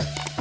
you